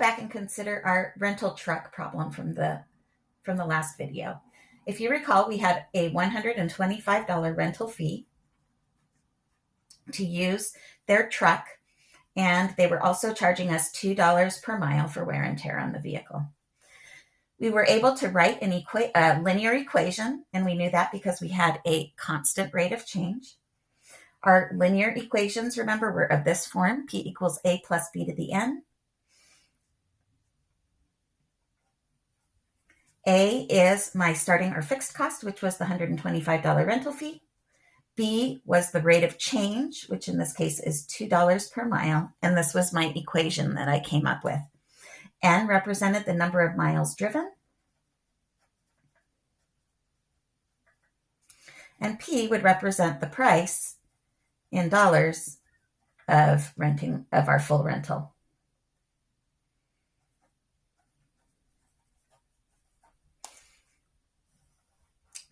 back and consider our rental truck problem from the from the last video. If you recall, we had a $125 rental fee to use their truck, and they were also charging us $2 per mile for wear and tear on the vehicle. We were able to write an equa- a linear equation, and we knew that because we had a constant rate of change. Our linear equations, remember, were of this form, p equals a plus b to the n. A is my starting or fixed cost, which was the $125 rental fee. B was the rate of change, which in this case is $2 per mile. And this was my equation that I came up with. N represented the number of miles driven. And P would represent the price in dollars of renting of our full rental.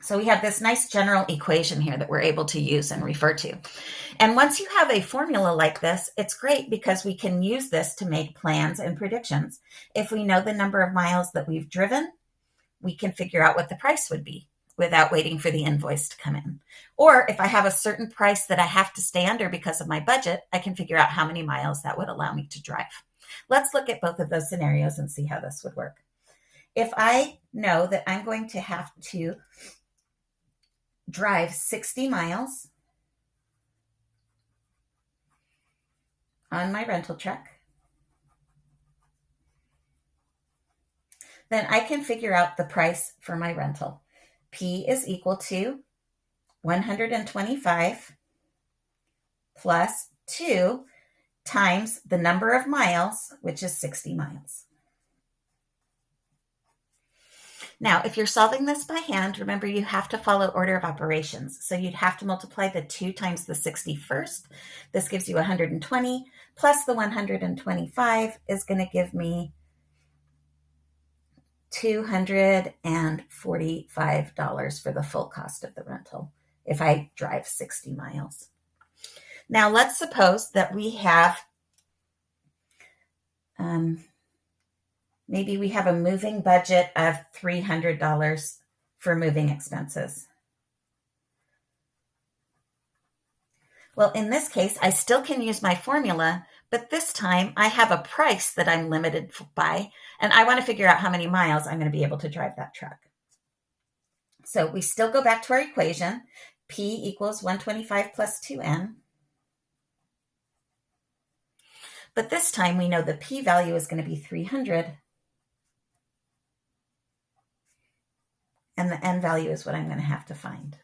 So we have this nice general equation here that we're able to use and refer to. And once you have a formula like this, it's great because we can use this to make plans and predictions. If we know the number of miles that we've driven, we can figure out what the price would be without waiting for the invoice to come in. Or if I have a certain price that I have to stay under because of my budget, I can figure out how many miles that would allow me to drive. Let's look at both of those scenarios and see how this would work. If I know that I'm going to have to drive 60 miles on my rental truck, then I can figure out the price for my rental. P is equal to 125 plus 2 times the number of miles, which is 60 miles. Now, if you're solving this by hand, remember you have to follow order of operations. So you'd have to multiply the 2 times the 60 first. This gives you 120 plus the 125 is going to give me $245 for the full cost of the rental if I drive 60 miles. Now, let's suppose that we have um, Maybe we have a moving budget of $300 for moving expenses. Well, in this case, I still can use my formula, but this time I have a price that I'm limited by, and I want to figure out how many miles I'm going to be able to drive that truck. So we still go back to our equation. P equals 125 plus 2N. But this time we know the P value is going to be 300 and the n value is what I'm going to have to find.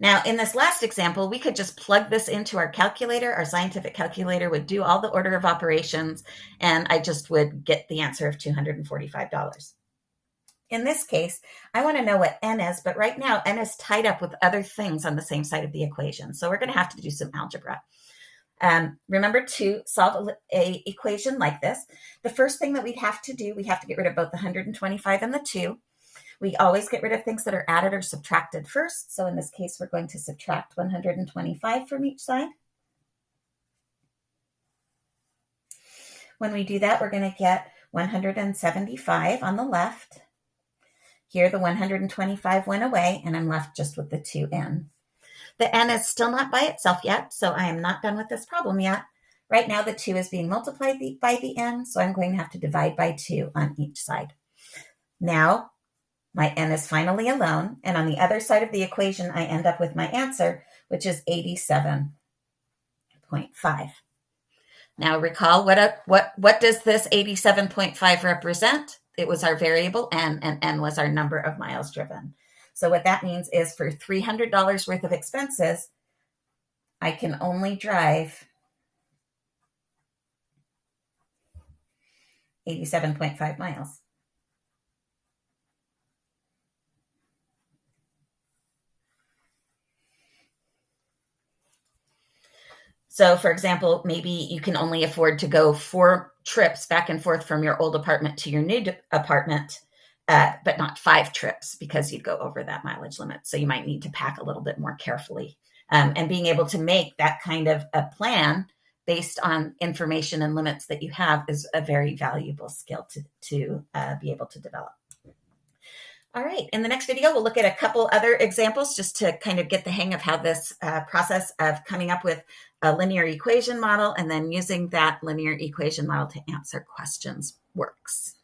Now, in this last example, we could just plug this into our calculator. Our scientific calculator would do all the order of operations, and I just would get the answer of $245. In this case, I want to know what n is, but right now n is tied up with other things on the same side of the equation. So we're going to have to do some algebra. Um, remember to solve a, a equation like this. The first thing that we'd have to do, we have to get rid of both the 125 and the 2. We always get rid of things that are added or subtracted first. So in this case, we're going to subtract 125 from each side. When we do that, we're going to get 175 on the left. Here, the 125 went away, and I'm left just with the 2n. The n is still not by itself yet, so I am not done with this problem yet. Right now, the 2 is being multiplied by the n, so I'm going to have to divide by 2 on each side. Now, my n is finally alone, and on the other side of the equation, I end up with my answer, which is 87.5. Now recall what, a, what, what does this 87.5 represent? It was our variable n, and n was our number of miles driven. So what that means is for $300 worth of expenses, I can only drive 87.5 miles. So, for example, maybe you can only afford to go four trips back and forth from your old apartment to your new apartment, uh, but not five trips because you'd go over that mileage limit. So, you might need to pack a little bit more carefully. Um, and being able to make that kind of a plan based on information and limits that you have is a very valuable skill to, to uh, be able to develop. All right, in the next video, we'll look at a couple other examples just to kind of get the hang of how this uh, process of coming up with a linear equation model and then using that linear equation model to answer questions works.